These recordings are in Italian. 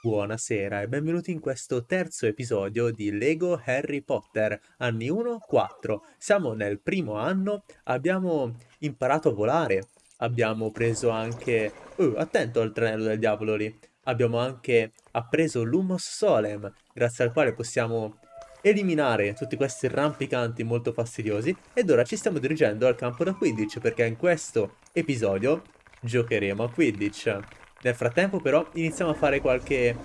Buonasera e benvenuti in questo terzo episodio di Lego Harry Potter, anni 1-4. Siamo nel primo anno, abbiamo imparato a volare, abbiamo preso anche... Uh, attento al tranello del diavolo lì! Abbiamo anche appreso Lumos Solem, grazie al quale possiamo eliminare tutti questi rampicanti molto fastidiosi ed ora ci stiamo dirigendo al campo da Quidditch perché in questo episodio giocheremo a Quidditch. Nel frattempo però iniziamo a fare qualche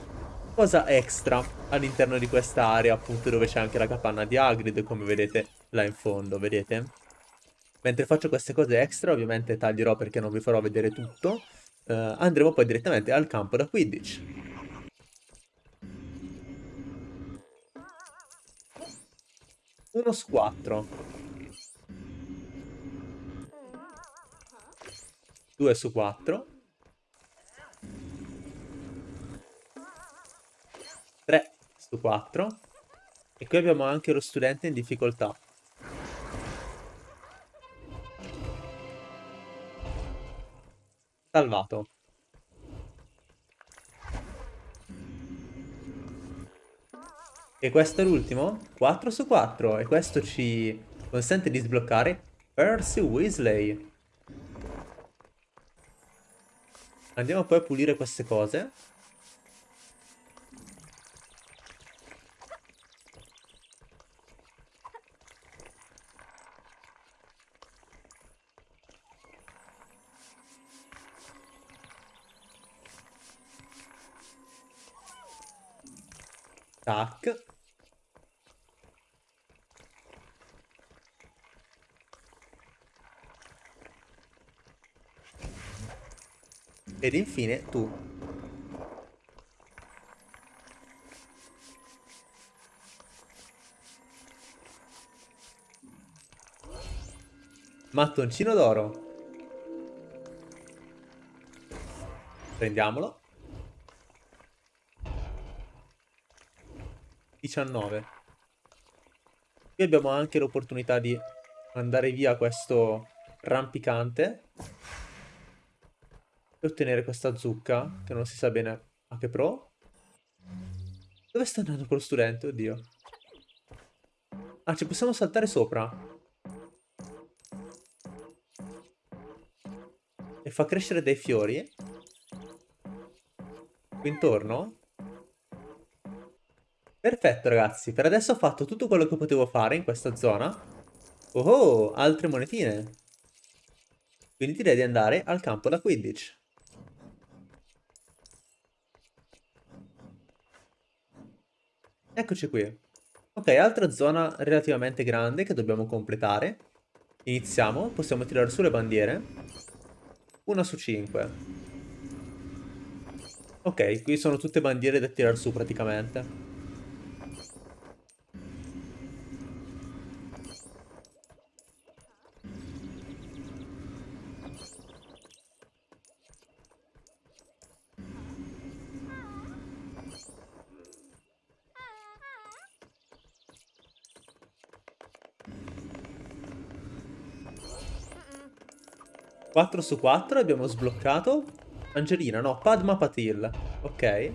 cosa extra all'interno di questa area appunto dove c'è anche la capanna di Hagrid come vedete là in fondo, vedete? Mentre faccio queste cose extra ovviamente taglierò perché non vi farò vedere tutto uh, andremo poi direttamente al campo da Quidditch. Uno su quattro. Due su quattro. 3 su 4. E qui abbiamo anche lo studente in difficoltà. Salvato. E questo è l'ultimo? 4 su 4. E questo ci consente di sbloccare Percy Weasley. Andiamo poi a pulire queste cose. Tac. Ed infine tu. Mattoncino d'oro. Prendiamolo. 19. Qui abbiamo anche l'opportunità di mandare via questo rampicante e ottenere questa zucca, che non si sa bene a che pro. Dove sta andando quello studente? Oddio. Ah, ci possiamo saltare sopra. E fa crescere dei fiori. Qui intorno. Perfetto ragazzi, per adesso ho fatto tutto quello che potevo fare in questa zona. Oh, altre monetine. Quindi direi di andare al campo da Quidditch. Eccoci qui. Ok, altra zona relativamente grande che dobbiamo completare. Iniziamo, possiamo tirare su le bandiere. Una su cinque. Ok, qui sono tutte bandiere da tirare su praticamente. 4 su 4 abbiamo sbloccato. Angelina, no, Padma Patil. Ok.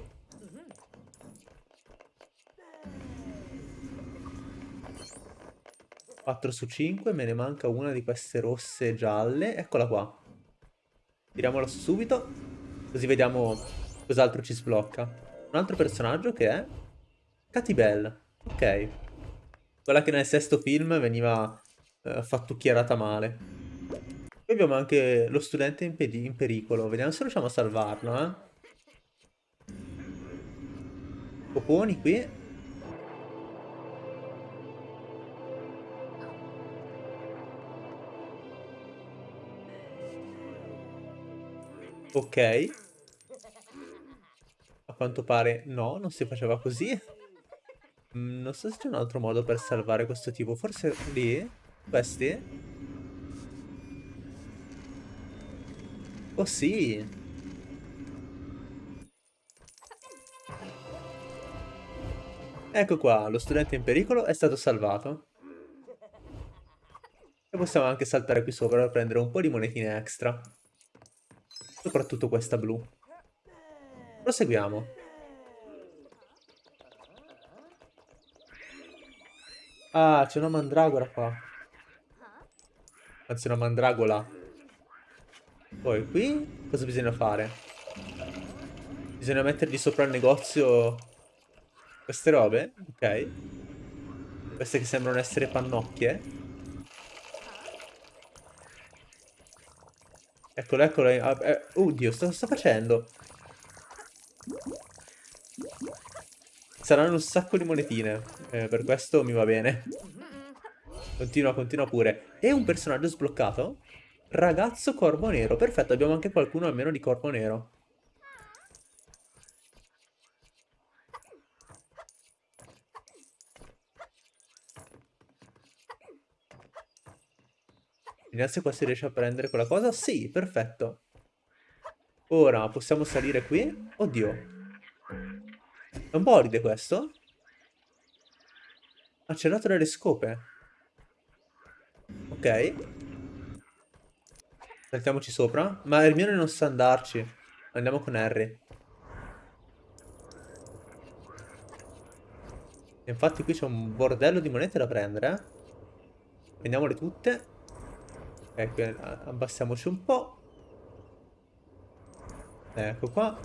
4 su 5 Me ne manca una di queste rosse e gialle. Eccola qua. Tiriamola subito Così vediamo cos'altro ci sblocca. Un altro personaggio che è Katy Bell Ok. Quella che nel sesto film veniva uh, fattucchiarata male abbiamo anche lo studente in, in pericolo. Vediamo se riusciamo a salvarlo, eh. Poponi qui. Ok. A quanto pare no, non si faceva così. Mm, non so se c'è un altro modo per salvare questo tipo. Forse lì? Questi? Oh sì! Ecco qua, lo studente in pericolo è stato salvato. E possiamo anche saltare qui sopra per prendere un po' di monetine extra. Soprattutto questa blu. Proseguiamo. Ah, c'è una mandragora qua. Anzi, una mandragola. Poi qui cosa bisogna fare? Bisogna mettergli sopra il negozio queste robe? Ok. Queste che sembrano essere pannocchie. Eccolo, eccolo. Eh, eh, oddio, sto, sto facendo? Saranno un sacco di monetine. Eh, per questo mi va bene. Continua, continua pure. E un personaggio sbloccato? Ragazzo corvo nero. Perfetto, abbiamo anche qualcuno almeno di corvo nero. Vediamo se qua si riesce a prendere quella cosa. Sì, perfetto. Ora possiamo salire qui. Oddio. È un bolide questo? Ha cellato delle scope. Ok. Saltiamoci sopra. Ma Hermione non sa andarci. Andiamo con Harry. Infatti qui c'è un bordello di monete da prendere, eh. Prendiamole tutte. Ecco, abbassiamoci un po'. Ecco qua.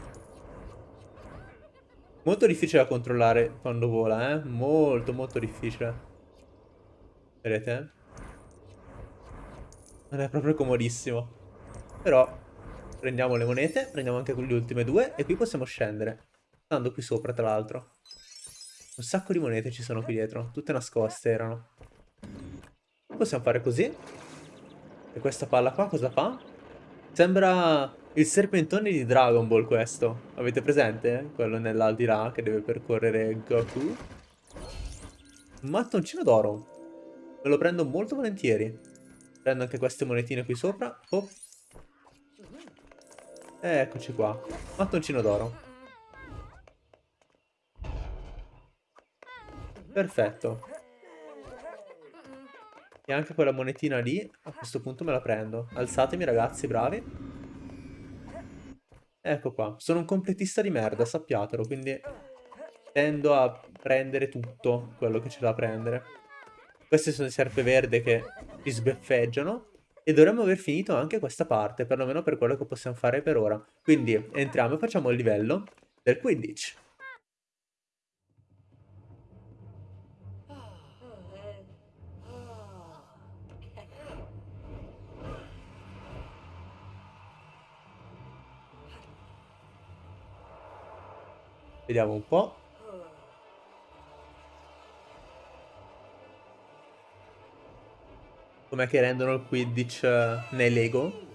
Molto difficile da controllare quando vola, eh. Molto, molto difficile. Vedete? Non è proprio comodissimo. Però prendiamo le monete, prendiamo anche le ultime due e qui possiamo scendere. Stando qui sopra, tra l'altro. Un sacco di monete ci sono qui dietro. Tutte nascoste erano. Possiamo fare così. E questa palla qua cosa fa? Sembra il serpentone di Dragon Ball questo. Avete presente? Quello nell'aldilà che deve percorrere Goku. Un mattoncino d'oro. Me lo prendo molto volentieri. Prendo anche queste monetine qui sopra. Oh. Eccoci qua. Mattoncino d'oro. Perfetto. E anche quella monetina lì, a questo punto me la prendo. Alzatemi ragazzi, bravi. Ecco qua. Sono un completista di merda, sappiatelo, quindi tendo a prendere tutto quello che c'è da prendere. Queste sono le serpeverde che ci sbeffeggiano. E dovremmo aver finito anche questa parte, perlomeno per quello che possiamo fare per ora. Quindi entriamo e facciamo il livello del 15. Vediamo un po'. Com'è che rendono il Quidditch uh, nei Lego?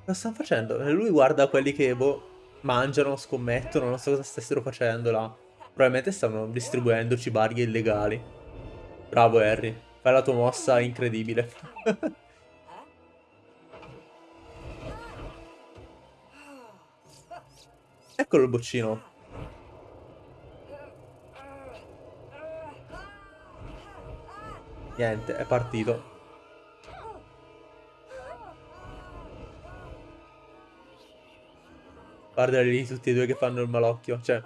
Cosa stanno facendo? Lui guarda quelli che, boh, mangiano, scommettono, non so cosa stessero facendo là. Probabilmente stanno distribuendo cibarghe illegali. Bravo Harry, fai la tua mossa incredibile. Eccolo il boccino. Niente, è partito. Guardali lì tutti e due che fanno il malocchio. Cioè,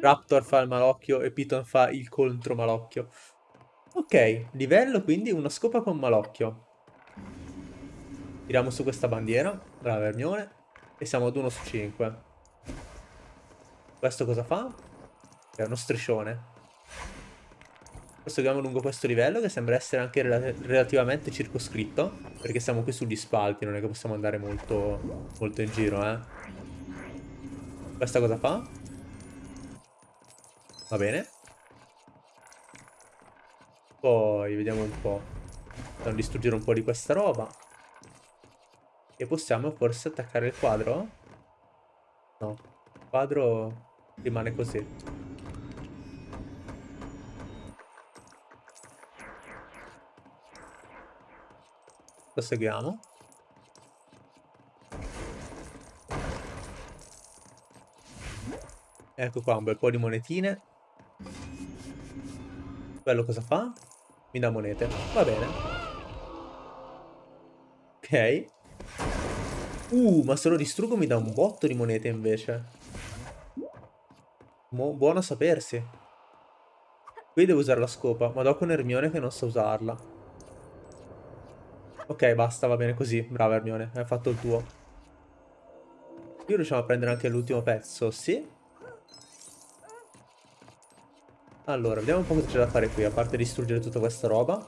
Raptor fa il malocchio e Piton fa il contro malocchio. Ok, livello quindi una scopa con malocchio. Tiriamo su questa bandiera. Brava Hermione. E siamo ad 1 su 5. Questo cosa fa? È uno striscione. Proseguiamo lungo questo livello che sembra essere anche rel relativamente circoscritto. Perché siamo qui sugli spalti, non è che possiamo andare molto, molto in giro, eh. Questa cosa fa? Va bene. Poi vediamo un po'. A distruggere un po' di questa roba. E possiamo forse attaccare il quadro? No. Il quadro rimane così. Proseguiamo. Ecco qua un bel po' di monetine. Quello cosa fa? Mi dà monete. Va bene. Ok. Uh, ma se lo distruggo mi dà un botto di monete invece. Mo buono a sapersi. Qui devo usare la scopa, ma dopo un Ermione che non sa usarla. Ok, basta, va bene così. Brava Ermione, hai fatto il tuo. Qui riusciamo a prendere anche l'ultimo pezzo, sì. Allora, vediamo un po' cosa c'è da fare qui, a parte distruggere tutta questa roba.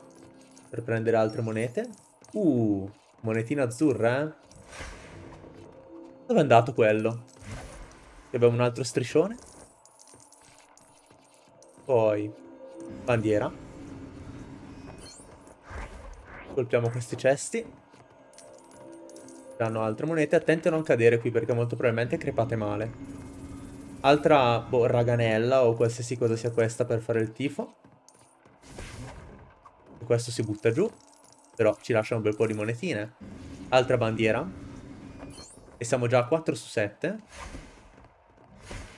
Per prendere altre monete. Uh, monetina azzurra, eh. Dove è andato quello? Qui abbiamo un altro striscione. Poi, bandiera. Colpiamo questi cesti. Danno altre monete. Attenti a non cadere qui perché molto probabilmente crepate male. Altra boh, raganella o qualsiasi cosa sia questa per fare il tifo. Questo si butta giù. Però ci lascia un bel po' di monetine. Altra bandiera. E siamo già a 4 su 7.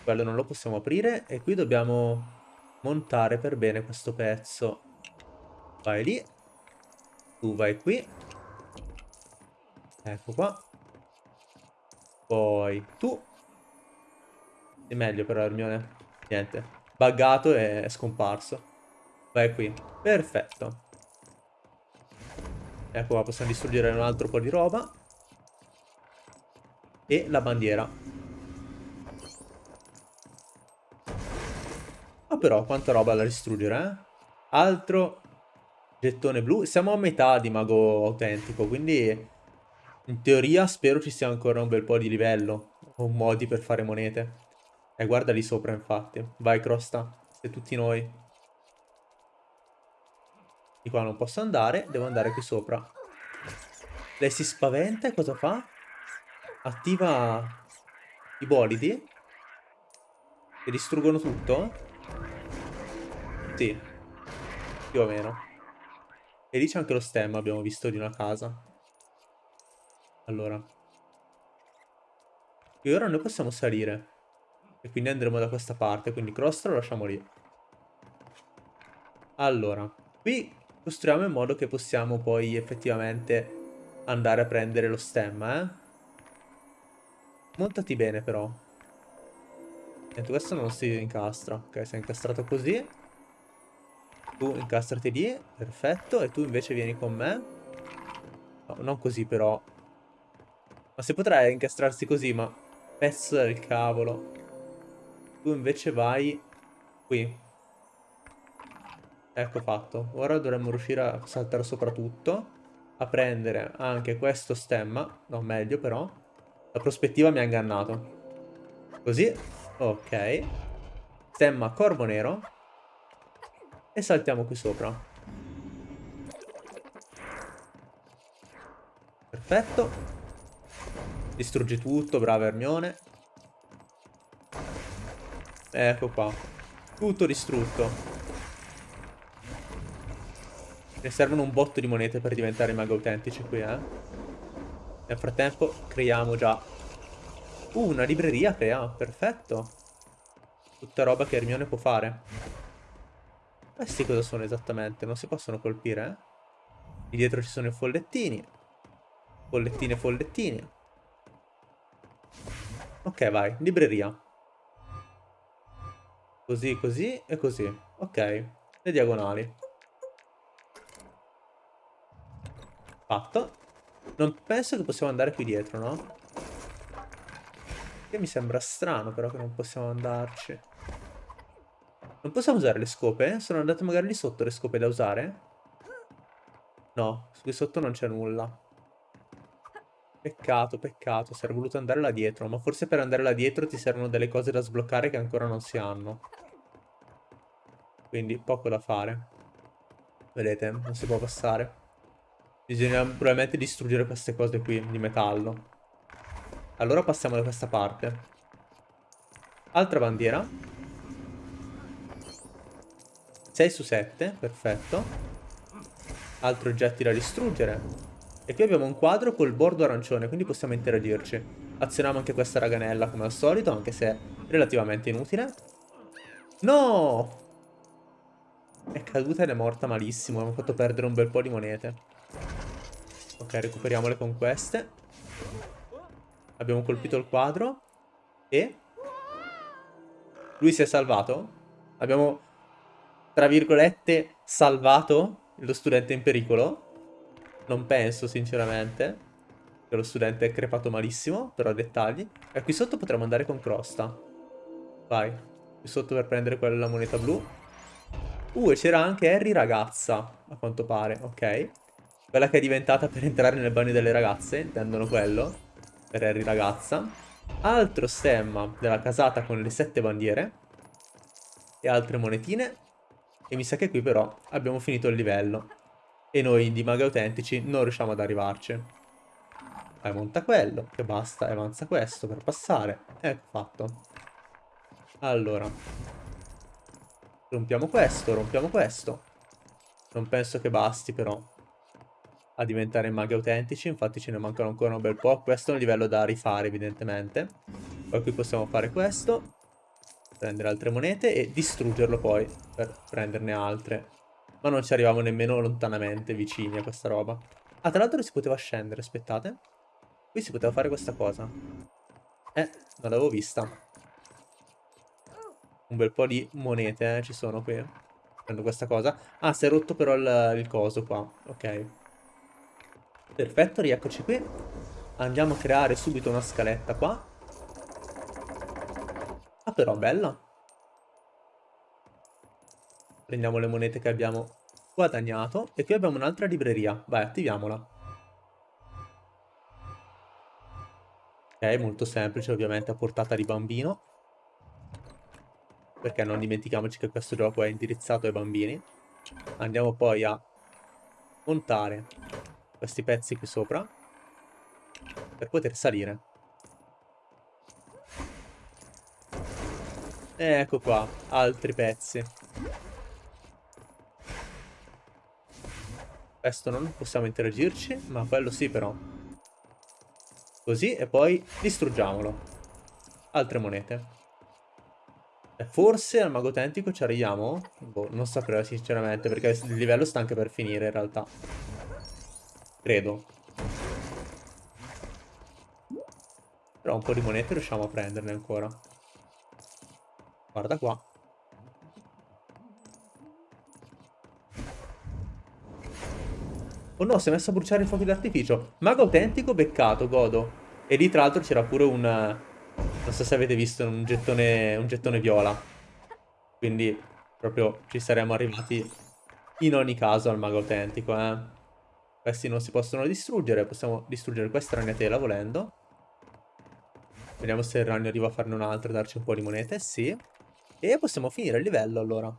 Quello non lo possiamo aprire. E qui dobbiamo montare per bene questo pezzo. Vai lì. Tu vai qui. Ecco qua. Poi tu. È meglio però Hermione. Niente. Buggato e è scomparso. Vai qui. Perfetto. Ecco qua, possiamo distruggere un altro po' di roba. E la bandiera. Ah però, quanta roba da distruggere, eh? Altro gettone blu. Siamo a metà di mago autentico, quindi... In teoria spero ci sia ancora un bel po' di livello. O modi per fare monete. E eh, guarda lì sopra, infatti. Vai, Crosta. Siete tutti noi. Di qua non posso andare. Devo andare qui sopra. Lei si spaventa e cosa fa? Attiva i bolidi. Che distruggono tutto? Sì. Più o meno. E lì c'è anche lo stemma, abbiamo visto, di una casa. Allora. E ora noi possiamo salire. E quindi andremo da questa parte, quindi cross lo lasciamo lì. Allora, qui costruiamo in modo che possiamo poi effettivamente andare a prendere lo stemma, eh. Montati bene però. Niente, questo non si incastra. Ok, si è incastrato così. Tu incastrati lì, perfetto. E tu invece vieni con me. No, non così però. Ma si potrebbe incastrarsi così, ma... Pezzo del cavolo. Tu invece vai qui. Ecco fatto. Ora dovremmo riuscire a saltare sopra tutto. A prendere anche questo stemma. No, meglio però. La prospettiva mi ha ingannato. Così. Ok. Stemma corvo nero. E saltiamo qui sopra. Perfetto. Distruggi tutto, brava Hermione. Ecco qua. Tutto distrutto. Ne servono un botto di monete per diventare maghi autentici qui, eh. Nel frattempo creiamo già... Uh, una libreria crea. Perfetto. Tutta roba che Hermione può fare. Questi cosa sono esattamente? Non si possono colpire, eh? Lì dietro ci sono i follettini. Follettini e follettini. Ok, vai. Libreria. Così, così e così. Ok. Le diagonali. Fatto. Non penso che possiamo andare qui dietro, no? Che mi sembra strano però che non possiamo andarci. Non possiamo usare le scope? Sono andate magari lì sotto le scope da usare? No, qui sotto non c'è nulla. Peccato, peccato. Sarebbe voluto andare là dietro. Ma forse per andare là dietro ti servono delle cose da sbloccare che ancora non si hanno. Quindi poco da fare. Vedete, non si può passare. Bisogna probabilmente distruggere queste cose qui di metallo. Allora passiamo da questa parte. Altra bandiera. 6 su 7, perfetto. Altri oggetti da distruggere. E qui abbiamo un quadro col bordo arancione, quindi possiamo interagirci. Azioniamo anche questa raganella come al solito, anche se è relativamente inutile. No! È caduta ed è morta malissimo. Abbiamo fatto perdere un bel po' di monete. Ok, recuperiamole con queste. Abbiamo colpito il quadro. E... Lui si è salvato? Abbiamo, tra virgolette, salvato lo studente in pericolo? Non penso, sinceramente. Che lo studente è crepato malissimo, però dettagli. E qui sotto potremmo andare con Crosta. Vai. Qui sotto per prendere quella moneta blu. Uh, e c'era anche Harry ragazza, a quanto pare, ok. Quella che è diventata per entrare nel bagno delle ragazze, intendono quello. Per Harry ragazza. Altro stemma della casata con le sette bandiere. E altre monetine. E mi sa che qui però abbiamo finito il livello. E noi di maghi autentici non riusciamo ad arrivarci. Vai, monta quello, che basta, e avanza questo per passare. Ecco fatto. Allora. Rompiamo questo, rompiamo questo. Non penso che basti però a diventare maghi autentici, infatti ce ne mancano ancora un bel po'. Questo è un livello da rifare evidentemente. Poi qui possiamo fare questo, prendere altre monete e distruggerlo poi per prenderne altre. Ma non ci arriviamo nemmeno lontanamente vicini a questa roba. Ah, tra l'altro si poteva scendere, aspettate. Qui si poteva fare questa cosa. Eh, non l'avevo vista. Un bel po' di monete, eh, ci sono qui. Prendo questa cosa. Ah, si è rotto però il, il coso qua. Ok. Perfetto, rieccoci qui. Andiamo a creare subito una scaletta qua. Ah, però bella. Prendiamo le monete che abbiamo guadagnato. E qui abbiamo un'altra libreria. Vai, attiviamola. Ok, molto semplice, ovviamente a portata di bambino. Perché non dimentichiamoci che questo gioco è indirizzato ai bambini. Andiamo poi a montare questi pezzi qui sopra. Per poter salire. Ecco qua, altri pezzi. Questo non possiamo interagirci, ma quello sì però. Così e poi distruggiamolo. Altre monete. E forse al mago autentico ci arriviamo? Boh, non saprei sinceramente perché il livello sta anche per finire in realtà. Credo. Però un po' di monete riusciamo a prenderne ancora. Guarda qua. Oh no, si è messo a bruciare i fuochi d'artificio. Mago autentico, beccato, godo. E lì tra l'altro c'era pure un... Non so se avete visto, un gettone, un gettone viola. Quindi proprio ci saremmo arrivati in ogni caso al mago autentico, eh. Questi non si possono distruggere, possiamo distruggere questa ragnatela volendo. Vediamo se il ragno arriva a farne un'altra e darci un po' di monete, sì. E possiamo finire il livello allora.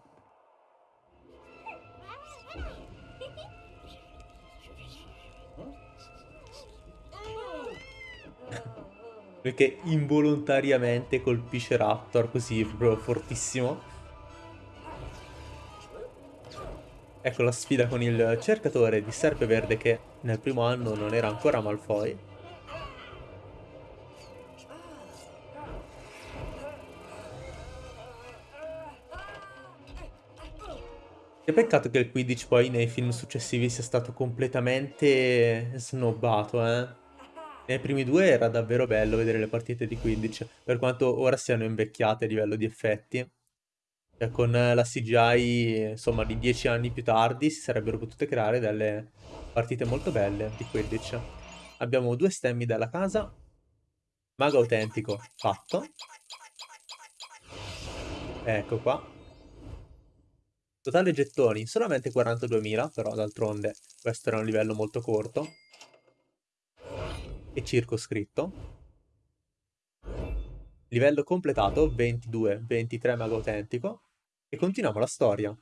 Perché involontariamente colpisce Raptor così, proprio fortissimo. Ecco la sfida con il cercatore di serpe verde che nel primo anno non era ancora Malfoy. Che peccato che il Quidditch poi nei film successivi sia stato completamente snobbato, eh. Nei primi due era davvero bello vedere le partite di Quidditch, per quanto ora siano invecchiate a livello di effetti. Cioè, con la CGI, insomma, di dieci anni più tardi si sarebbero potute creare delle partite molto belle di Quidditch. Abbiamo due stemmi dalla casa. Mago autentico, fatto. Ecco qua. Totale gettoni, solamente 42.000, però d'altronde questo era un livello molto corto e circoscritto. Livello completato, 22, 23 mago autentico. E continuiamo la storia.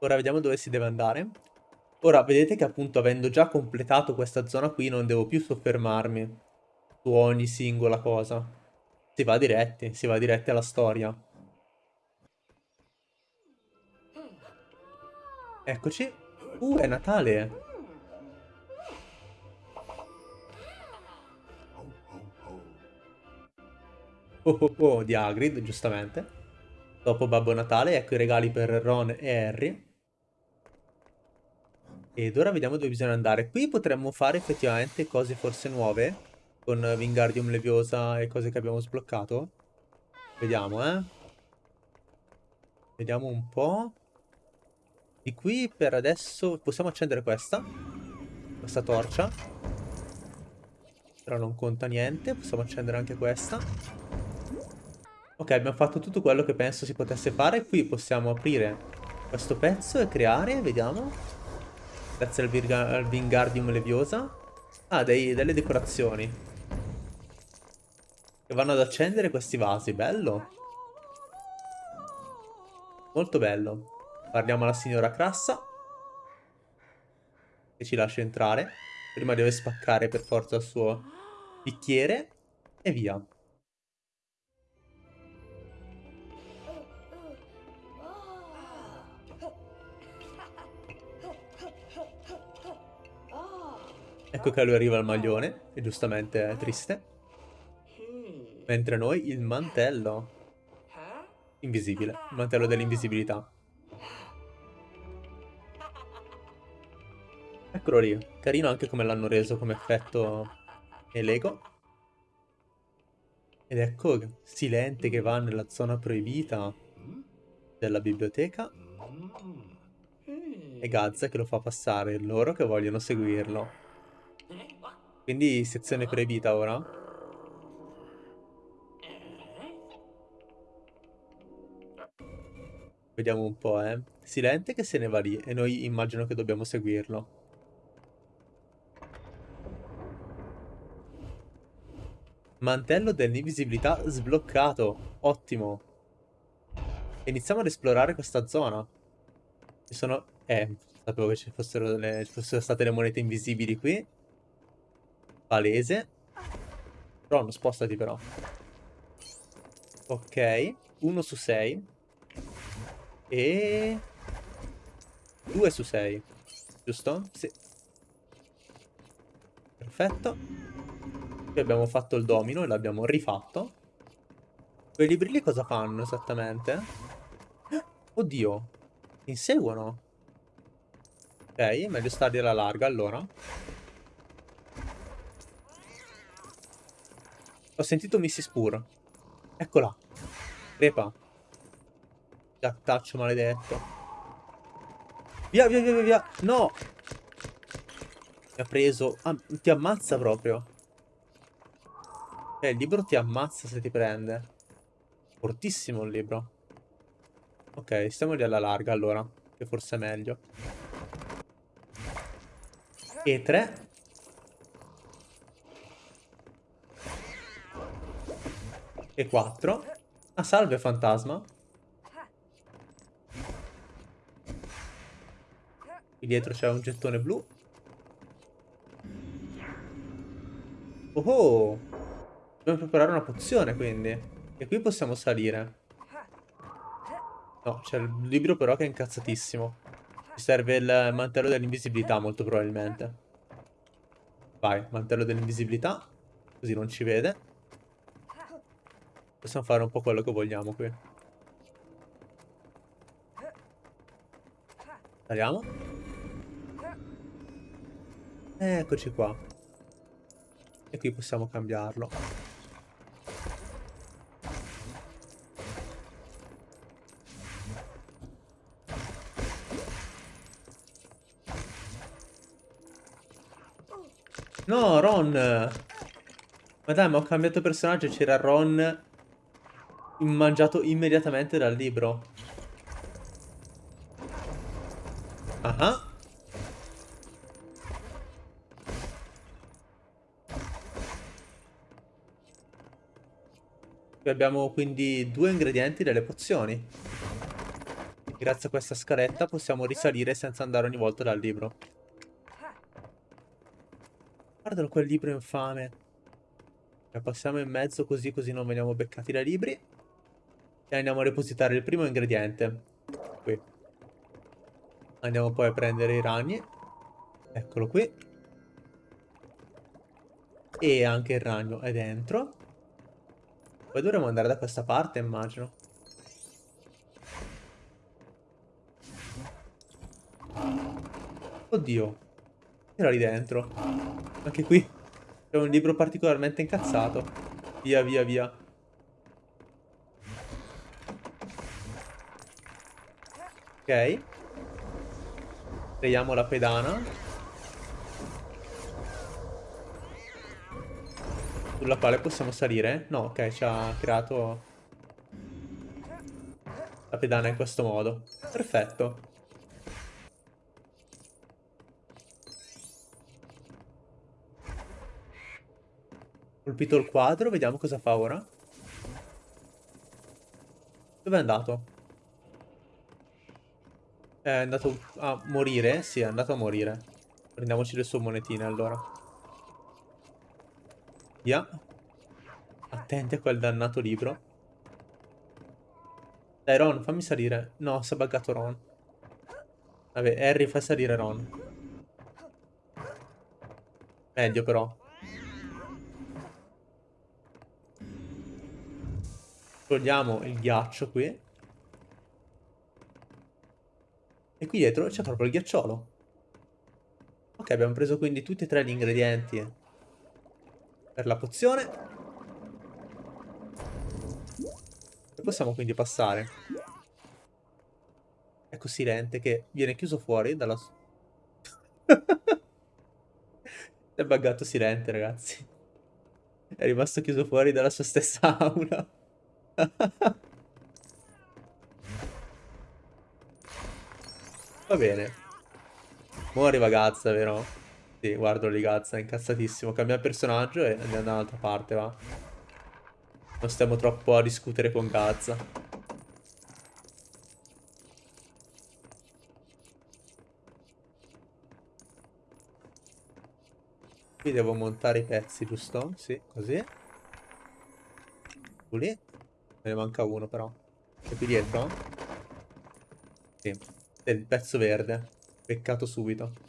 Ora vediamo dove si deve andare. Ora, vedete che appunto avendo già completato questa zona qui non devo più soffermarmi su ogni singola cosa. Si va diretti, si va diretti alla storia. Eccoci. Uh, è Natale. Oh oh oh di Hagrid, giustamente. Dopo Babbo Natale, ecco i regali per Ron e Harry. Ed ora vediamo dove bisogna andare. Qui potremmo fare effettivamente cose forse nuove. Con Wingardium Leviosa e cose che abbiamo sbloccato. Vediamo, eh. Vediamo un po'. Di qui per adesso possiamo accendere questa. Questa torcia. Però non conta niente. Possiamo accendere anche questa. Ok, abbiamo fatto tutto quello che penso si potesse fare. Qui possiamo aprire questo pezzo e creare, vediamo. Grazie al, al Wingardium Leviosa. Ah, dei, delle decorazioni. Vanno ad accendere questi vasi. Bello. Molto bello. Parliamo alla signora Crassa. Che ci lascia entrare. Prima deve spaccare per forza il suo bicchiere. E via. Ecco che lui arriva il maglione, e giustamente è triste. Mentre noi il mantello. Invisibile, il mantello dell'invisibilità. Eccolo lì, carino anche come l'hanno reso come effetto e Lego. Ed ecco Silente che va nella zona proibita della biblioteca. E Gazza che lo fa passare loro che vogliono seguirlo. Quindi sezione proibita ora? Vediamo un po', eh. Silente che se ne va lì e noi immagino che dobbiamo seguirlo. Mantello dell'invisibilità sbloccato. Ottimo. Iniziamo ad esplorare questa zona. Ci sono... Eh, sapevo che ci fossero, le... ci fossero state le monete invisibili qui. Palese. Ron, spostati però. Ok. 1 su 6. E... 2 su 6. Giusto? Sì. Perfetto. Qui abbiamo fatto il domino e l'abbiamo rifatto. Quei libri lì cosa fanno esattamente? Oddio. Inseguono. Ok, meglio starli alla larga allora. Ho sentito Mrs. Pur. Eccola. Crepa. Gattaccio maledetto. Via, via, via, via, via. No! Mi ha preso... Ah, ti ammazza proprio. Eh, il libro ti ammazza se ti prende. Fortissimo il libro. Ok, stiamo lì alla larga allora. Che forse è meglio. E 3. E 4. Ah, salve fantasma. Qui dietro c'è un gettone blu. Oh oh! Dobbiamo preparare una pozione quindi. E qui possiamo salire. No, c'è il libro però che è incazzatissimo. Ci serve il mantello dell'invisibilità molto probabilmente. Vai, mantello dell'invisibilità. Così non ci vede. Possiamo fare un po' quello che vogliamo qui. Saliamo. Eccoci qua. E qui possiamo cambiarlo. No, Ron! Ma dai, ma ho cambiato personaggio, c'era Ron mangiato immediatamente dal libro. Ah, ah abbiamo quindi due ingredienti delle pozioni. Grazie a questa scaletta possiamo risalire senza andare ogni volta dal libro. Guardalo quel libro infame. passiamo in mezzo così così non veniamo beccati dai libri. E andiamo a depositare il primo ingrediente. Qui. Andiamo poi a prendere i ragni. Eccolo qui. E anche il ragno è dentro. Poi dovremo andare da questa parte, immagino. Oddio. Era lì dentro. Anche qui c'è un libro particolarmente incazzato. Via, via, via. Ok. Creiamo la pedana. Sulla quale possiamo salire? No, ok, ci ha creato la pedana in questo modo. Perfetto. Colpito il quadro, vediamo cosa fa ora. Dove è andato? È andato a morire? Sì, è andato a morire. Prendiamoci le sue monetine allora. Via. Attenti a quel dannato libro. Dai Ron, fammi salire. No, si è buggato Ron. Vabbè, Harry fa salire Ron. Meglio però. Togliamo il ghiaccio qui. E qui dietro c'è proprio il ghiacciolo. Ok, abbiamo preso quindi tutti e tre gli ingredienti per la pozione. E possiamo quindi passare. Ecco Silente che viene chiuso fuori dalla... è buggato Silente, ragazzi. È rimasto chiuso fuori dalla sua stessa aula. Va bene. Ora arriva Gazza, vero? Sì, guardo lì Gazza, è incazzatissimo. Cambia personaggio e andiamo da un'altra parte, va. Non stiamo troppo a discutere con Gazza. Qui devo montare i pezzi, giusto? Sì, così. Lì. Me ne manca uno però. È qui dietro? Sì. È il pezzo verde. Peccato subito.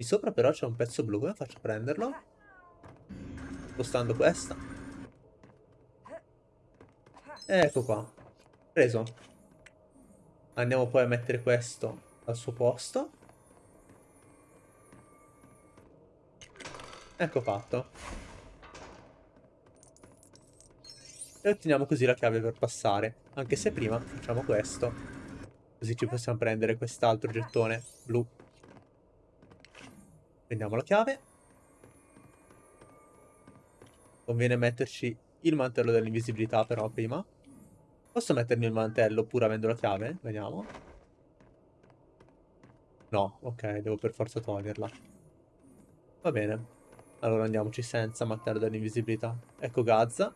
Di sopra però c'è un pezzo blu. Come faccio a prenderlo? Spostando questa. Ecco qua. Preso. Andiamo poi a mettere questo al suo posto. Ecco fatto. E otteniamo così la chiave per passare. Anche se prima facciamo questo. Così ci possiamo prendere quest'altro gettone blu. Prendiamo la chiave. Conviene metterci il mantello dell'invisibilità però prima. Posso mettermi il mantello pur avendo la chiave? Vediamo. No, ok, devo per forza toglierla. Va bene. Allora andiamoci senza mantello dell'invisibilità. Ecco Gazza.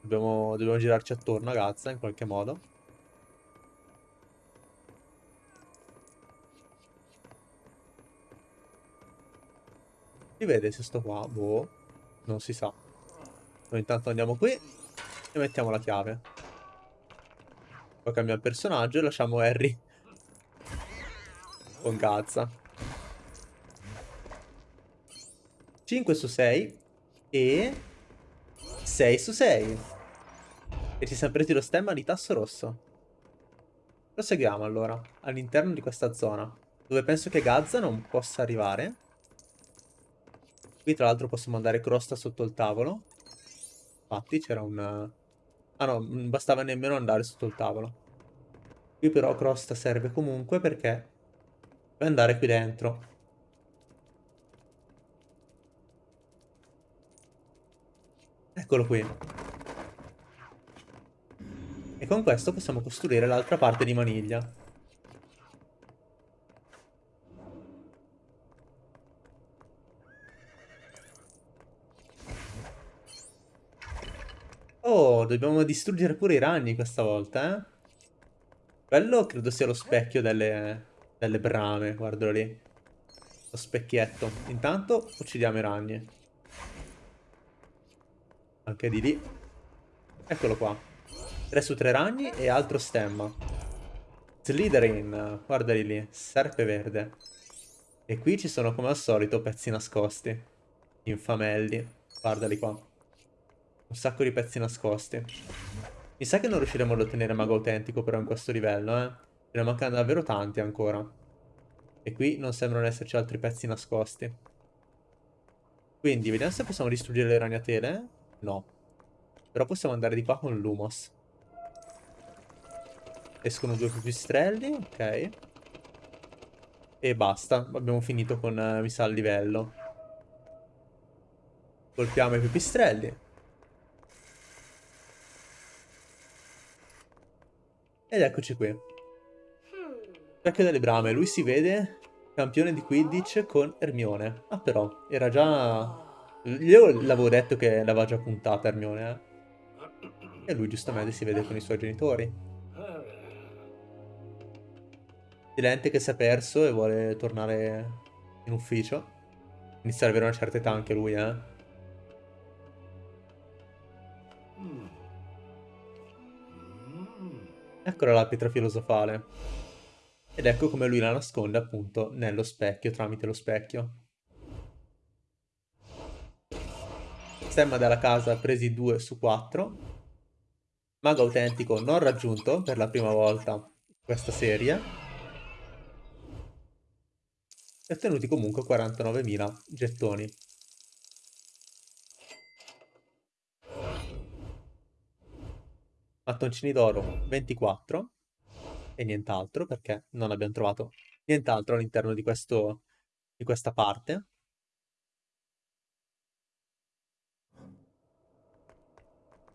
Dobbiamo, dobbiamo girarci attorno a Gazza in qualche modo. Vede se sto qua? Boh, non si sa. Noi intanto andiamo qui e mettiamo la chiave. Poi cambiamo personaggio e lasciamo Harry con Gazza. 5 su 6 e 6 su 6. E ci siamo presi lo stemma di tasso rosso. Proseguiamo allora, all'interno di questa zona, dove penso che Gazza non possa arrivare. Qui tra l'altro possiamo andare crosta sotto il tavolo. Infatti c'era un... Ah no, non bastava nemmeno andare sotto il tavolo. Qui però crosta serve comunque perché puoi andare qui dentro. Eccolo qui. E con questo possiamo costruire l'altra parte di maniglia. Dobbiamo distruggere pure i ragni questa volta, eh? Quello credo sia lo specchio delle, delle brame, guardalo lì. Lo specchietto. Intanto uccidiamo i ragni. Anche di lì. Eccolo qua. 3 su 3 ragni e altro stemma. Slytherin, guardali lì, serpe verde. E qui ci sono come al solito pezzi nascosti. Infamelli. Guardali qua. Un sacco di pezzi nascosti. Mi sa che non riusciremo ad ottenere mago autentico però in questo livello, eh. Ne mancano davvero tanti ancora. E qui non sembrano esserci altri pezzi nascosti. Quindi, vediamo se possiamo distruggere le ragnatele. No. Però possiamo andare di qua con l'Umos. Escono due pipistrelli, ok. E basta, abbiamo finito con, uh, mi sa, il livello. Colpiamo i pipistrelli. Ed eccoci qui. Specchio delle brame, lui si vede campione di Quidditch con Hermione. Ah però, era già... Io l'avevo detto che l'aveva già puntata Hermione, eh. E lui giustamente si vede con i suoi genitori. Silente che si è perso e vuole tornare in ufficio. Inizia ad avere una certa età anche lui, eh. Eccola la pietra filosofale. Ed ecco come lui la nasconde appunto nello specchio, tramite lo specchio. Stemma della casa presi 2 su 4. Mago autentico non raggiunto per la prima volta questa serie e ottenuti comunque 49.000 gettoni. Mattoncini d'oro 24 e nient'altro perché non abbiamo trovato nient'altro all'interno di, di questa parte.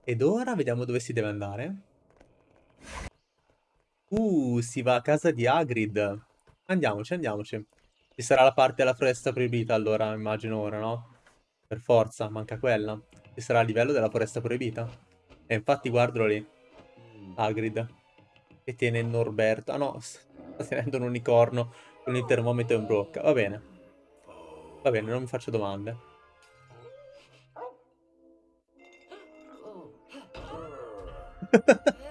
Ed ora vediamo dove si deve andare. Uh, si va a casa di Hagrid. Andiamoci, andiamoci. Ci sarà la parte della foresta proibita allora, immagino ora, no? Per forza, manca quella. Ci sarà il livello della foresta proibita. E infatti guardalo lì. Hagrid. Che tiene Norberto. Ah no, sta tenendo un unicorno con il termometro in bocca. Va bene. Va bene, non mi faccio domande.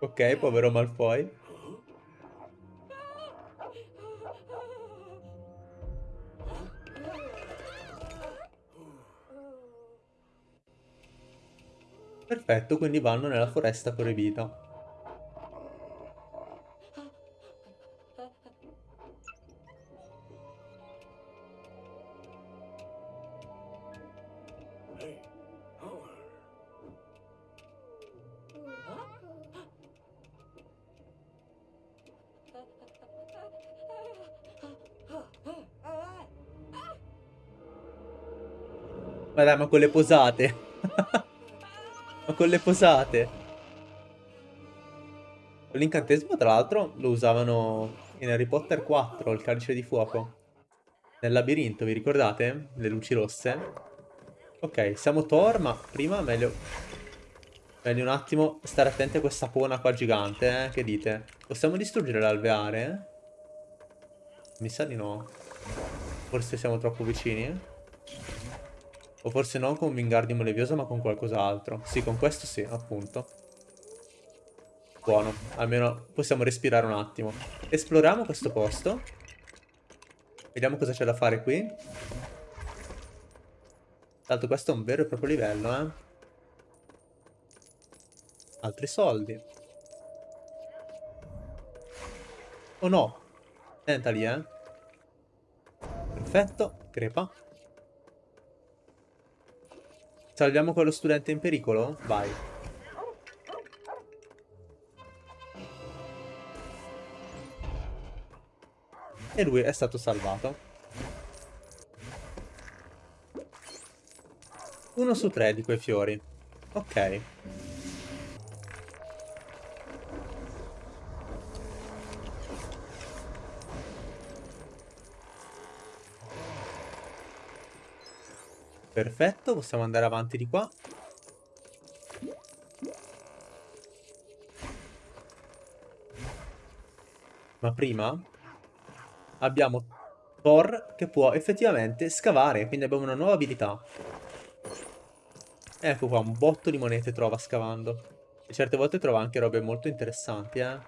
ok, povero Malfoy. Perfetto, quindi vanno nella foresta proibita. Ma dai, ma con le posate. Con le posate. L'incantesimo, tra l'altro, lo usavano in Harry Potter 4, il calice di fuoco. Nel labirinto, vi ricordate? Le luci rosse. Ok, siamo Thor, ma prima meglio... Meglio un attimo stare attenti a questa pona qua gigante, eh? Che dite? Possiamo distruggere l'alveare? Mi sa di no. Forse siamo troppo vicini? O forse non con Wingardium Leviosa ma con qualcos'altro. Sì, con questo sì, appunto. Buono, almeno possiamo respirare un attimo. Esploriamo questo posto. Vediamo cosa c'è da fare qui. Tanto questo è un vero e proprio livello, eh. Altri soldi. Oh no. Senta lì, eh. Perfetto, crepa. Salviamo quello studente in pericolo? Vai. E lui è stato salvato. Uno su tre di quei fiori. Ok. Perfetto, possiamo andare avanti di qua. Ma prima abbiamo Thor che può effettivamente scavare, quindi abbiamo una nuova abilità. Ecco qua, un botto di monete trova scavando. E certe volte trova anche robe molto interessanti, eh.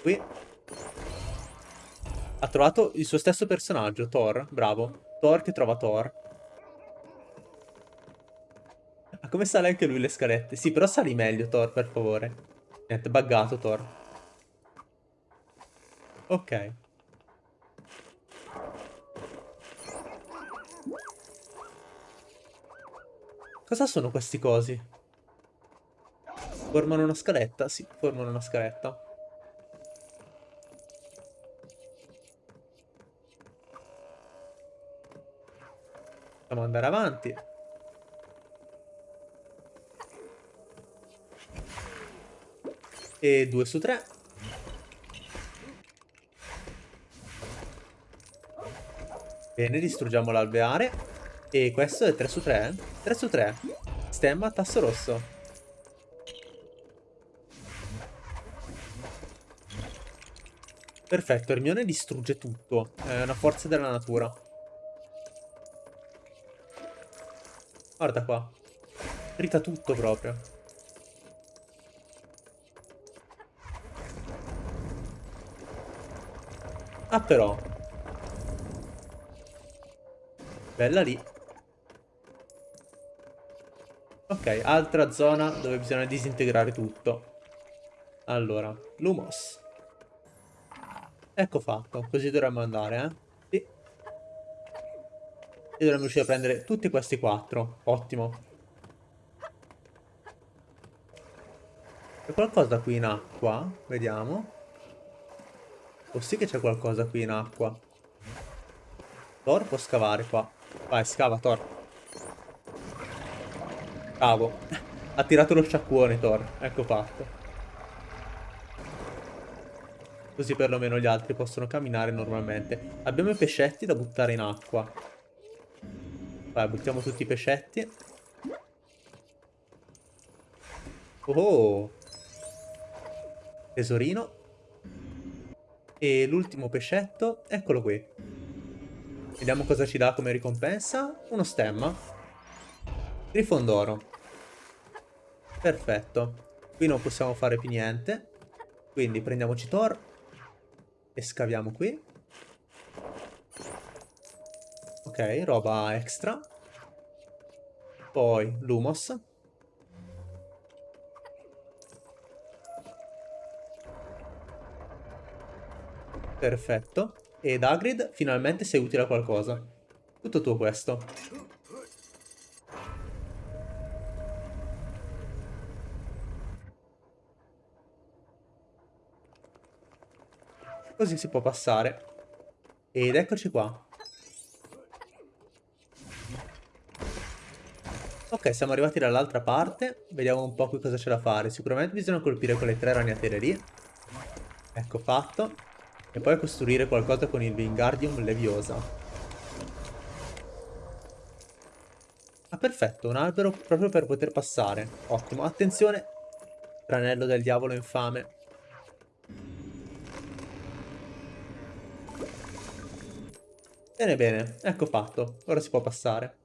Qui ha trovato il suo stesso personaggio, Thor. Bravo. Thor che trova Thor. Ma come sale anche lui le scalette? Sì, però sali meglio, Thor, per favore. Niente, buggato, Thor. Ok. Cosa sono questi cosi? Formano una scaletta? Sì, formano una scaletta. Possiamo andare avanti. E 2 su 3. Bene, distruggiamo l'alveare. E questo è 3 su 3. 3 su 3. Stemma, tasso rosso. Perfetto, Hermione distrugge tutto. È una forza della natura. Guarda qua. Rita tutto proprio. Ah però. Bella lì. Ok, altra zona dove bisogna disintegrare tutto. Allora, Lumos. Ecco fatto, così dovremmo andare, eh? E dovremmo riuscire a prendere tutti questi quattro. Ottimo. C'è qualcosa qui in acqua? Vediamo. Oh sì che c'è qualcosa qui in acqua. Thor può scavare qua. Vai, scava Thor. Cavo. ha tirato lo sciacquone Thor. Ecco fatto. Così perlomeno gli altri possono camminare normalmente. Abbiamo i pescetti da buttare in acqua. Vai, buttiamo tutti i pescetti. Oh! Tesorino. E l'ultimo pescetto, eccolo qui. Vediamo cosa ci dà come ricompensa. Uno stemma. Grifondoro. Perfetto. Qui non possiamo fare più niente. Quindi prendiamoci Thor. E scaviamo qui. Ok, roba extra. Poi Lumos. Perfetto. Ed Hagrid, finalmente sei utile a qualcosa. Tutto tuo questo. Così si può passare. Ed eccoci qua. Ok, siamo arrivati dall'altra parte. Vediamo un po' qui cosa c'è da fare. Sicuramente bisogna colpire quelle tre ragnatele lì. Ecco fatto. E poi costruire qualcosa con il Wingardium Leviosa. Ah, perfetto, un albero proprio per poter passare. Ottimo. Attenzione, tranello del diavolo infame. Bene, bene, ecco fatto. Ora si può passare.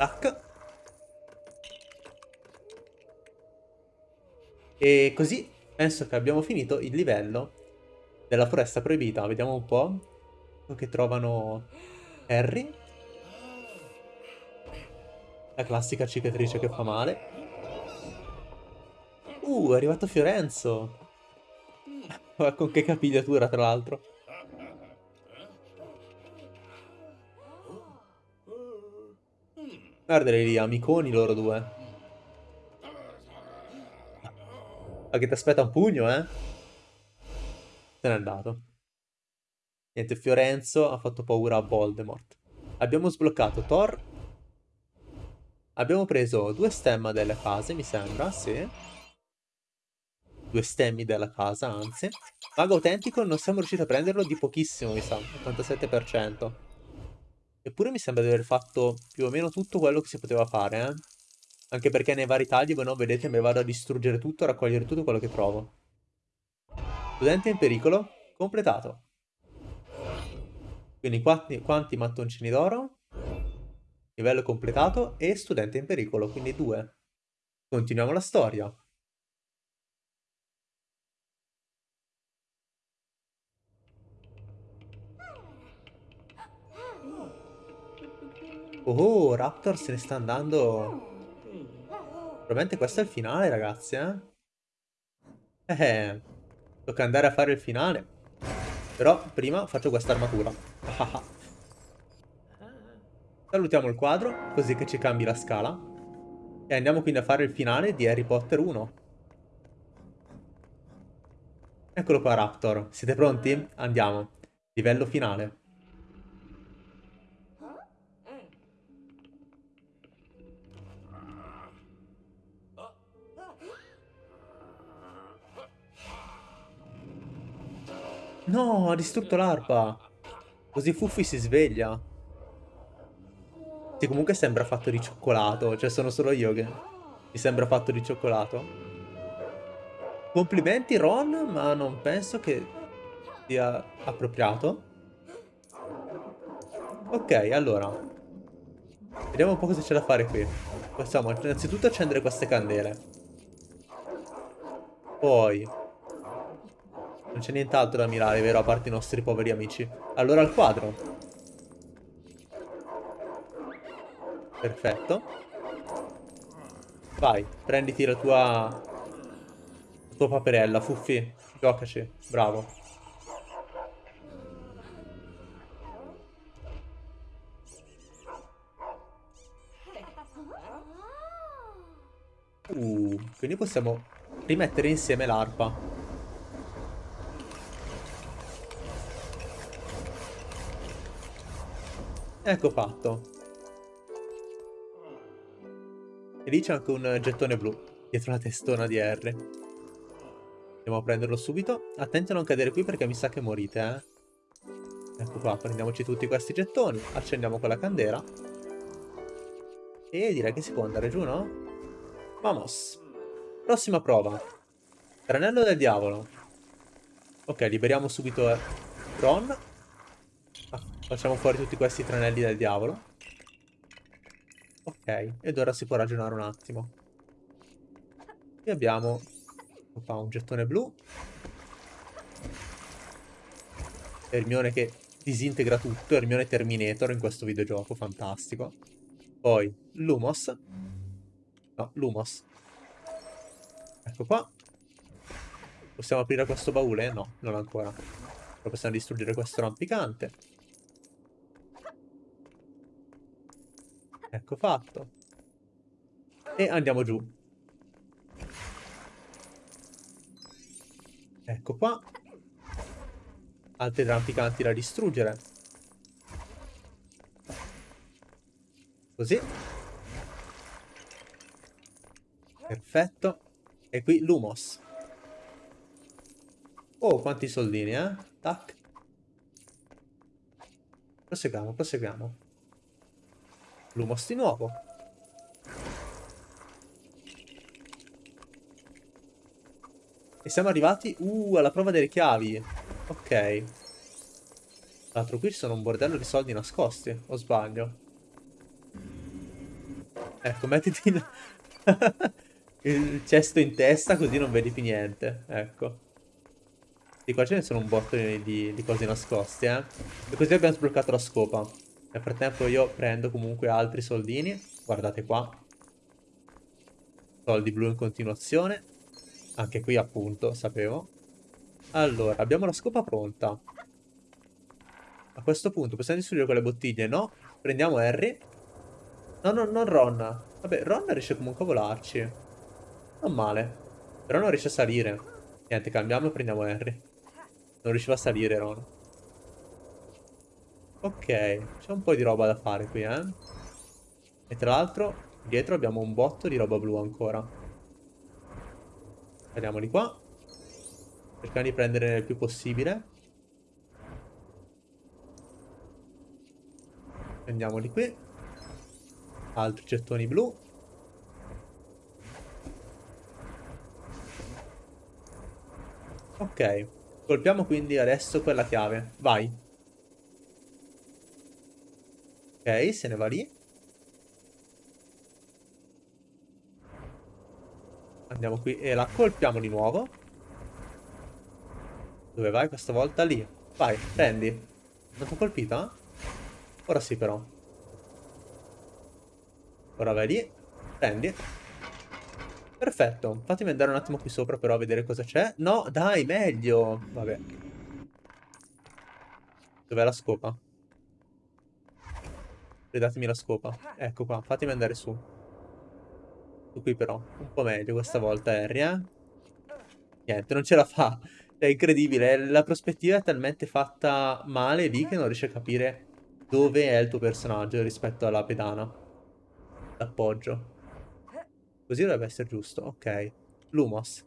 Tac. E così penso che abbiamo finito il livello della foresta proibita. Vediamo un po' che trovano Harry. La classica cicatrice che fa male. Uh, è arrivato Fiorenzo. Con che capigliatura, tra l'altro. Guardali lì, amiconi loro due. Ma che ti aspetta un pugno, eh? Se n'è andato. Niente, Fiorenzo ha fatto paura a Voldemort. Abbiamo sbloccato Thor. Abbiamo preso due stemma delle case, mi sembra, sì. Due stemmi della casa, anzi. Mago autentico non siamo riusciti a prenderlo di pochissimo, mi sa. 87%. Eppure mi sembra di aver fatto più o meno tutto quello che si poteva fare, eh. Anche perché nei vari tagli, voi non vedete, mi vado a distruggere tutto, a raccogliere tutto quello che trovo. Studente in pericolo, completato. Quindi quanti, quanti mattoncini d'oro? Livello completato e studente in pericolo, quindi due. Continuiamo la storia. Oh, Raptor se ne sta andando. Probabilmente questo è il finale, ragazzi, eh? Eh, tocca andare a fare il finale. Però prima faccio questa armatura. Salutiamo il quadro, così che ci cambi la scala. E andiamo quindi a fare il finale di Harry Potter 1. Eccolo qua Raptor, siete pronti? Andiamo. Livello finale. No, ha distrutto l'arpa. Così Fuffi si sveglia. Sì, comunque sembra fatto di cioccolato. Cioè, sono solo io che mi sembra fatto di cioccolato. Complimenti Ron, ma non penso che sia appropriato. Ok, allora. Vediamo un po' cosa c'è da fare qui. Possiamo innanzitutto accendere queste candele. Poi non c'è nient'altro da mirare, vero? A parte i nostri poveri amici. Allora al quadro. Perfetto. Vai, prenditi la tua... La tua paperella, Fuffi. Giocaci. Bravo. Uh, quindi possiamo rimettere insieme l'arpa. Ecco fatto. E lì c'è anche un gettone blu, dietro la testona di R. Andiamo a prenderlo subito. Attenti a non cadere qui perché mi sa che morite, eh. Ecco qua, prendiamoci tutti questi gettoni, accendiamo quella candela. E direi che si può andare giù, no? Vamos. Prossima prova. Tranello del diavolo. Ok, liberiamo subito Ron. Facciamo fuori tutti questi tranelli del diavolo. Ok, ed ora si può ragionare un attimo. Qui abbiamo qua un gettone blu. Hermione che disintegra tutto, Hermione Terminator in questo videogioco, fantastico. Poi Lumos. No, Lumos. Ecco qua. Possiamo aprire questo baule? No, non ancora. Però possiamo distruggere questo rampicante. Ecco fatto. E andiamo giù. Ecco qua. Altri rampicanti da distruggere. Così. Perfetto. E qui Lumos. Oh, quanti soldini, eh? Tac. Proseguiamo, proseguiamo. Lumos di nuovo. E siamo arrivati, uh, alla prova delle chiavi. Ok. Tra l'altro qui ci sono un bordello di soldi nascosti, o sbaglio? Ecco, mettiti il... il cesto in testa così non vedi più niente. Ecco. Di qua ce ne sono un botto di, di cose nascoste, eh. E così abbiamo sbloccato la scopa. Nel frattempo io prendo comunque altri soldini. Guardate qua. Soldi blu in continuazione. Anche qui appunto, sapevo. Allora, abbiamo la scopa pronta. A questo punto possiamo distruggere quelle bottiglie? No. Prendiamo Harry. No, no, non Ron. Vabbè, Ron riesce comunque a volarci. Non male. Però non riesce a salire. Niente, cambiamo e prendiamo Harry. Non riusciva a salire Ron. Ok, c'è un po' di roba da fare qui, eh. E tra l'altro, dietro abbiamo un botto di roba blu ancora. Andiamoli qua. Cerchiamo di prendere il più possibile. Prendiamoli qui. Altri gettoni blu. Ok. Colpiamo quindi adesso quella chiave. Vai. Ok, se ne va lì. Andiamo qui e la colpiamo di nuovo. Dove vai questa volta? Lì. Vai, prendi. Non ti ho colpita? Ora sì però. Ora vai lì. Prendi. Perfetto. Fatemi andare un attimo qui sopra però a vedere cosa c'è. No, dai, meglio. Vabbè. Dov'è la scopa? Ridatemi la scopa. Ecco qua, fatemi andare su. Su qui però. Un po' meglio questa volta, Harry, eh? Niente, non ce la fa. È incredibile. La prospettiva è talmente fatta male lì che non riesce a capire dove è il tuo personaggio rispetto alla pedana. L'appoggio. Così dovrebbe essere giusto. Ok. Lumos.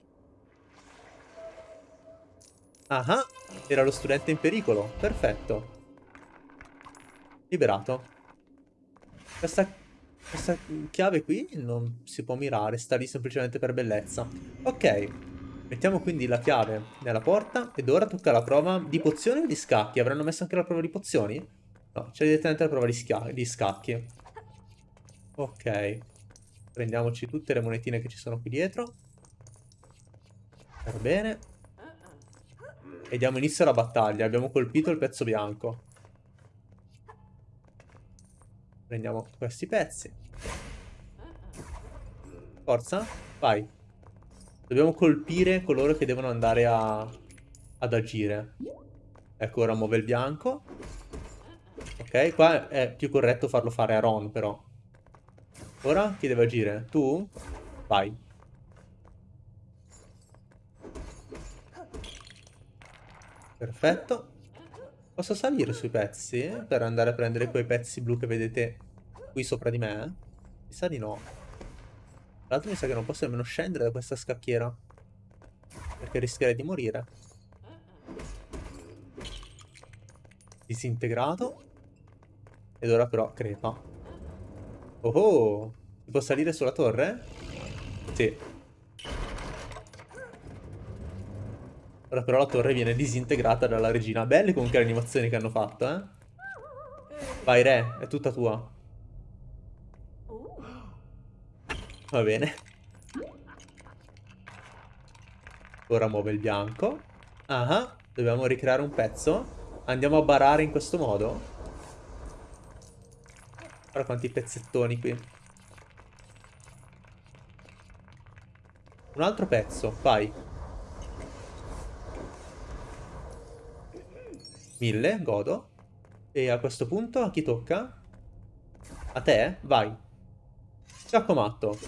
Ah, era lo studente in pericolo. Perfetto. Liberato. Questa, questa chiave qui non si può mirare, sta lì semplicemente per bellezza. Ok. Mettiamo quindi la chiave nella porta ed ora tocca la prova di pozioni o di scacchi. Avranno messo anche la prova di pozioni? No, c'è direttamente la prova di, di scacchi. Ok. Prendiamoci tutte le monetine che ci sono qui dietro. Va bene. E diamo inizio alla battaglia. Abbiamo colpito il pezzo bianco. Prendiamo questi pezzi. Forza, vai. Dobbiamo colpire coloro che devono andare a, ad agire. Ecco, ora muove il bianco. Ok, qua è più corretto farlo fare a Ron, però. Ora chi deve agire? Tu? Vai. Perfetto. Posso salire sui pezzi per andare a prendere quei pezzi blu che vedete qui sopra di me? Mi sa di no. Tra l'altro mi sa che non posso nemmeno scendere da questa scacchiera. Perché rischierei di morire. Disintegrato. Ed ora però crepa. Oh oh! Si può salire sulla torre? Sì. Ora però la torre viene disintegrata dalla regina. Belle comunque le animazioni che hanno fatto, eh? Vai re, è tutta tua. Va bene. Ora muove il bianco. Ah, dobbiamo ricreare un pezzo. Andiamo a barare in questo modo. Guarda quanti pezzettoni qui. Un altro pezzo, vai. Mille, godo. E a questo punto a chi tocca? A te? Vai. Giacomatto.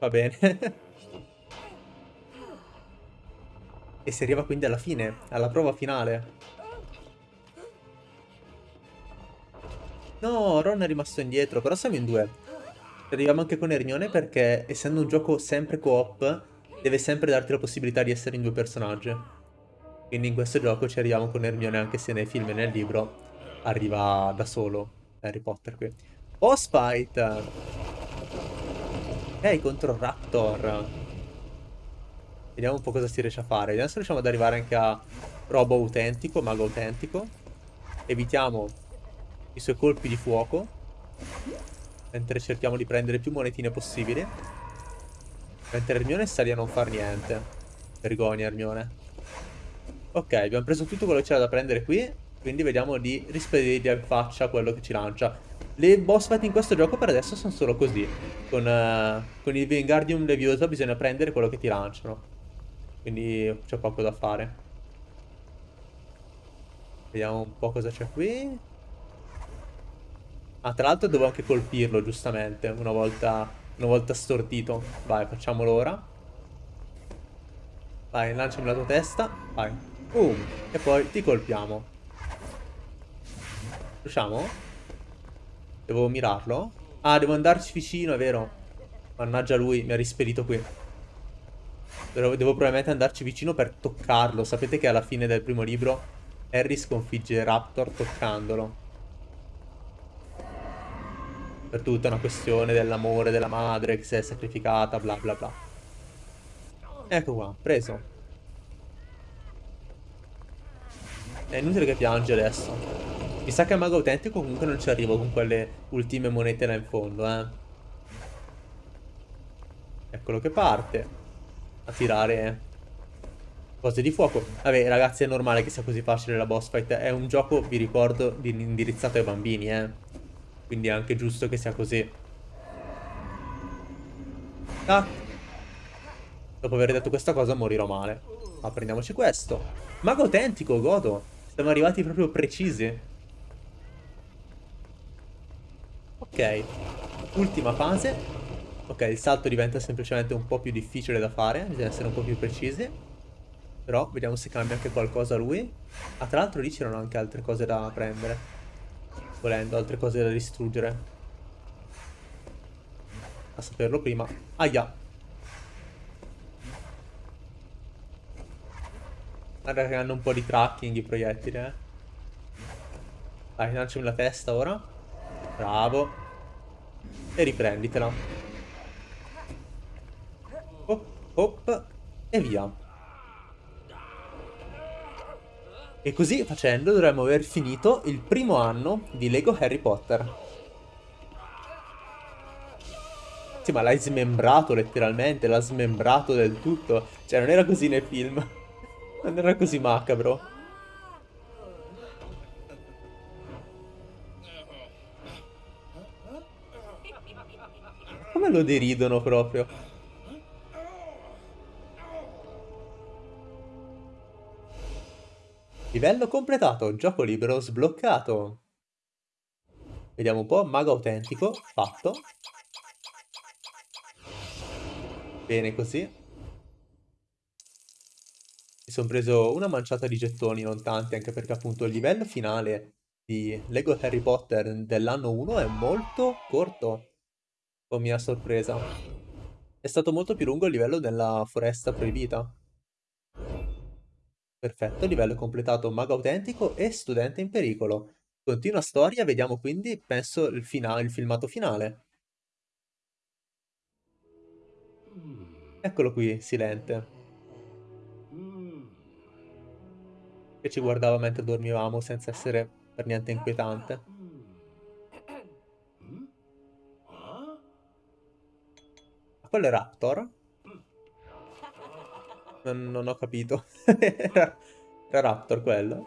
Va bene. E si arriva quindi alla fine, alla prova finale. No, Ron è rimasto indietro, però siamo in due. Arriviamo anche con Hermione perché, essendo un gioco sempre co-op, deve sempre darti la possibilità di essere in due personaggi. Quindi in questo gioco ci arriviamo con Hermione anche se nei film e nel libro arriva da solo Harry Potter qui. Boss fight! Ok, contro Raptor. Vediamo un po' cosa si riesce a fare. Vediamo se riusciamo ad arrivare anche a robo autentico, mago autentico. Evitiamo i suoi colpi di fuoco. Mentre cerchiamo di prendere più monetine possibili. Mentre Hermione sta lì a non far niente. Vergogna Hermione. Ok, abbiamo preso tutto quello che c'era da prendere qui. Quindi vediamo di rispedirgli in faccia quello che ci lancia. Le boss fight in questo gioco per adesso sono solo così. Con, uh, con il Wingardium Leviosa bisogna prendere quello che ti lanciano. Quindi c'è poco da fare. Vediamo un po' cosa c'è qui. Ah, tra l'altro devo anche colpirlo, giustamente, una volta, una volta stordito. Vai, facciamolo ora. Vai, lanciami la tua testa. Vai. Boom. E poi ti colpiamo. Riusciamo? Devo mirarlo? Ah, devo andarci vicino, è vero. Mannaggia lui, mi ha rispedito qui. Devo, devo probabilmente andarci vicino per toccarlo. Sapete che alla fine del primo libro Harry sconfigge Raptor toccandolo. Per tutta una questione dell'amore della madre che si è sacrificata, bla bla bla. Ecco qua, preso. È inutile che piange adesso. Mi sa che a mago autentico comunque non ci arrivo con quelle ultime monete là in fondo, eh. Eccolo che parte a tirare Cose di fuoco. Vabbè, ragazzi, è normale che sia così facile la boss fight. È un gioco, vi ricordo, indirizzato ai bambini, eh. Quindi è anche giusto che sia così. Tac. Dopo aver detto questa cosa morirò male. Ma prendiamoci questo. Mago autentico, godo. Siamo arrivati proprio precisi. Ok. Ultima fase. Ok, il salto diventa semplicemente un po' più difficile da fare. Bisogna essere un po' più precisi. Però vediamo se cambia anche qualcosa lui. Ah, tra l'altro lì c'erano anche altre cose da prendere. Volendo, altre cose da distruggere. A saperlo prima. Aia. Guarda che hanno un po' di tracking i proiettili, eh. Dai, lanciami la testa ora. Bravo. E riprenditela. Hop, hop. E via. E così facendo dovremmo aver finito il primo anno di Lego Harry Potter. Sì, ma l'hai smembrato letteralmente, l'ha smembrato del tutto. Cioè, non era così nel film. Non era così macabro. Come lo deridono proprio. Livello completato, gioco libero sbloccato. Vediamo un po', mago autentico, fatto. Bene così. Mi sono preso una manciata di gettoni, non tanti, anche perché appunto il livello finale di Lego Harry Potter dell'anno 1 è molto corto, con mia sorpresa. È stato molto più lungo il livello della foresta proibita. Perfetto, livello completato mago autentico e studente in pericolo. Continua storia, vediamo quindi, penso, il, il filmato finale. Eccolo qui, silente. Che ci guardava mentre dormivamo senza essere per niente inquietante. Ma quello è Raptor? Non, non ho capito. era, era Raptor quello.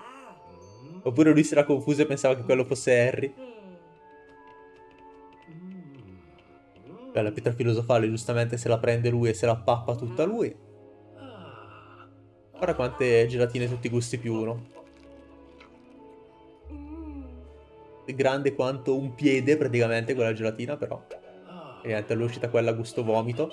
Oppure lui si era confuso e pensava che quello fosse Harry. Beh, la pietra filosofale giustamente se la prende lui e se la pappa tutta lui. Guarda quante gelatine tutti i gusti più uno. Grande quanto un piede praticamente quella gelatina però. E niente, è uscita quella gusto vomito.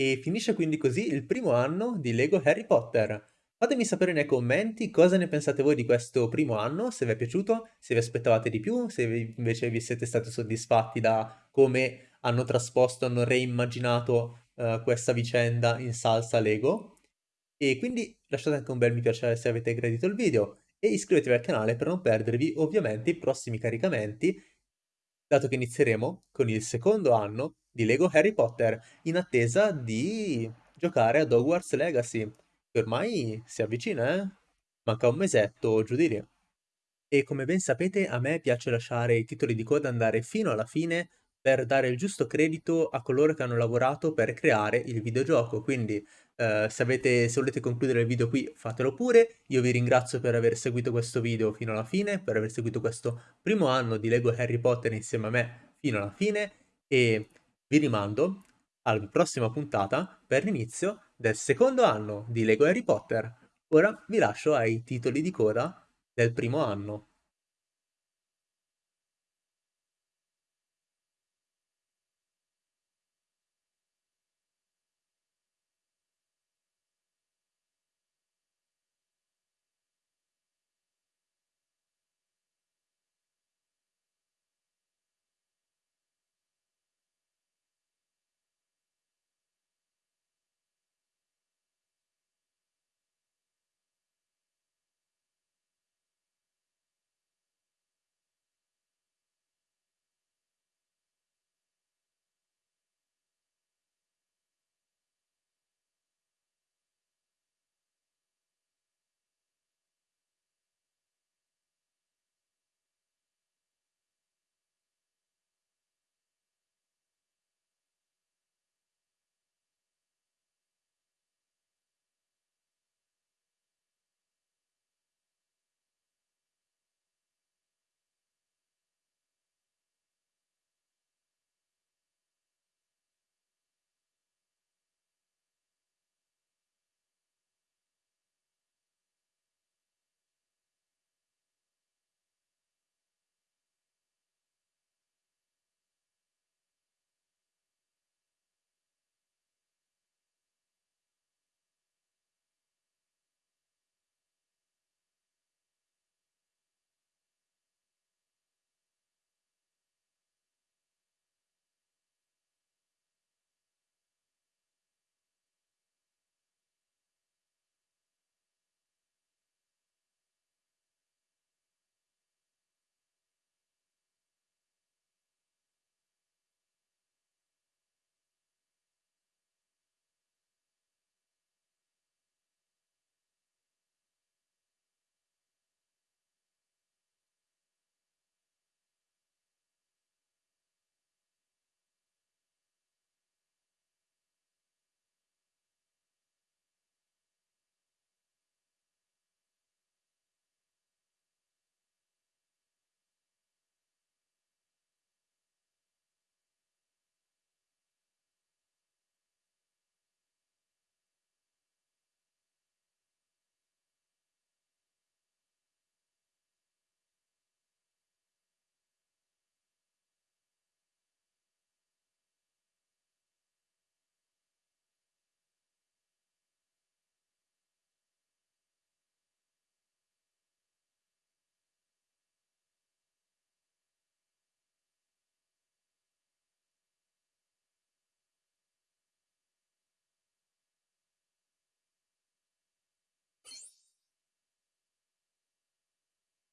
E finisce quindi così il primo anno di Lego Harry Potter. Fatemi sapere nei commenti cosa ne pensate voi di questo primo anno, se vi è piaciuto, se vi aspettavate di più, se invece vi siete stati soddisfatti da come hanno trasposto, hanno reimmaginato uh, questa vicenda in salsa Lego. E quindi lasciate anche un bel mi piace se avete gradito il video e iscrivetevi al canale per non perdervi ovviamente i prossimi caricamenti, dato che inizieremo con il secondo anno di Lego Harry Potter, in attesa di giocare ad Hogwarts Legacy, che ormai si avvicina, eh? Manca un mesetto giù di lì. E come ben sapete a me piace lasciare i titoli di coda andare fino alla fine per dare il giusto credito a coloro che hanno lavorato per creare il videogioco, quindi eh, se, avete, se volete concludere il video qui fatelo pure, io vi ringrazio per aver seguito questo video fino alla fine, per aver seguito questo primo anno di Lego Harry Potter insieme a me fino alla fine e vi rimando alla prossima puntata per l'inizio del secondo anno di Lego Harry Potter. Ora vi lascio ai titoli di coda del primo anno.